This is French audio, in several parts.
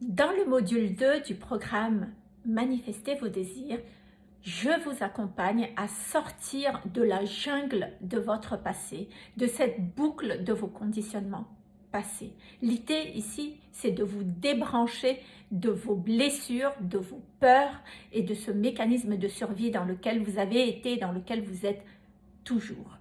Dans le module 2 du programme Manifestez vos désirs, je vous accompagne à sortir de la jungle de votre passé, de cette boucle de vos conditionnements passés. L'idée ici, c'est de vous débrancher de vos blessures, de vos peurs et de ce mécanisme de survie dans lequel vous avez été, dans lequel vous êtes toujours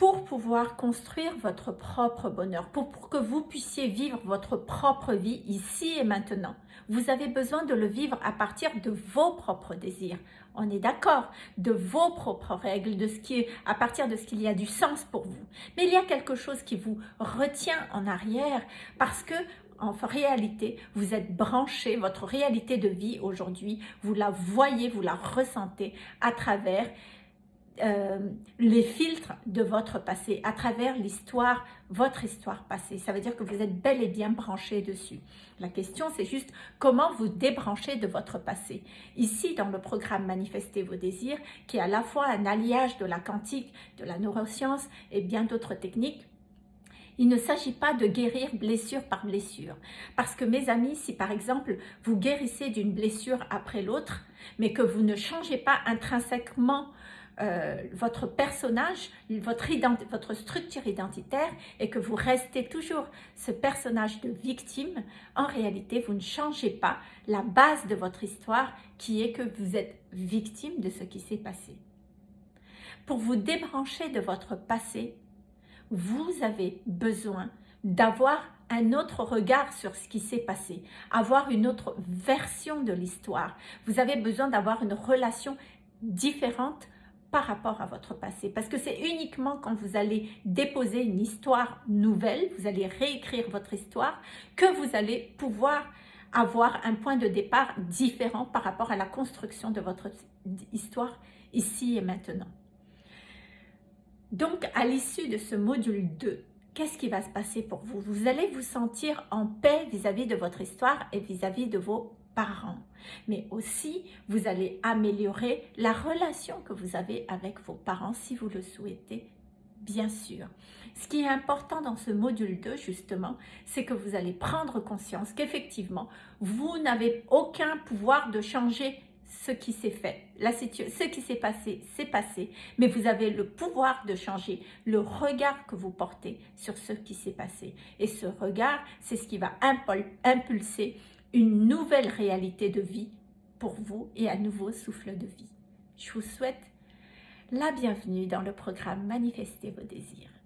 pour pouvoir construire votre propre bonheur, pour, que vous puissiez vivre votre propre vie ici et maintenant. Vous avez besoin de le vivre à partir de vos propres désirs. On est d'accord, de vos propres règles, de ce qui, à partir de ce qu'il y a du sens pour vous. Mais il y a quelque chose qui vous retient en arrière parce que en réalité, vous êtes branché, votre réalité de vie aujourd'hui, vous la voyez, vous la ressentez à travers euh, les filtres de votre passé, à travers l'histoire, votre histoire passée. Ça veut dire que vous êtes bel et bien branché dessus. La question, c'est juste comment vous débranchez de votre passé. Ici, dans le programme Manifester vos désirs, qui est à la fois un alliage de la quantique, de la neuroscience et bien d'autres techniques, il ne s'agit pas de guérir blessure par blessure. Parce que mes amis, si par exemple vous guérissez d'une blessure après l'autre, mais que vous ne changez pas intrinsèquement euh, votre personnage, votre, votre structure identitaire et que vous restez toujours ce personnage de victime, en réalité, vous ne changez pas la base de votre histoire qui est que vous êtes victime de ce qui s'est passé. Pour vous débrancher de votre passé, vous avez besoin d'avoir un autre regard sur ce qui s'est passé, avoir une autre version de l'histoire. Vous avez besoin d'avoir une relation différente par rapport à votre passé. Parce que c'est uniquement quand vous allez déposer une histoire nouvelle, vous allez réécrire votre histoire, que vous allez pouvoir avoir un point de départ différent par rapport à la construction de votre histoire ici et maintenant. Donc, à l'issue de ce module 2, qu'est-ce qui va se passer pour vous? Vous allez vous sentir en paix vis-à-vis -vis de votre histoire et vis-à-vis -vis de vos parents. Mais aussi, vous allez améliorer la relation que vous avez avec vos parents si vous le souhaitez, bien sûr. Ce qui est important dans ce module 2, justement, c'est que vous allez prendre conscience qu'effectivement, vous n'avez aucun pouvoir de changer ce qui s'est fait, la ce qui s'est passé, c'est passé, mais vous avez le pouvoir de changer le regard que vous portez sur ce qui s'est passé. Et ce regard, c'est ce qui va impulser une nouvelle réalité de vie pour vous et un nouveau souffle de vie. Je vous souhaite la bienvenue dans le programme Manifestez vos désirs.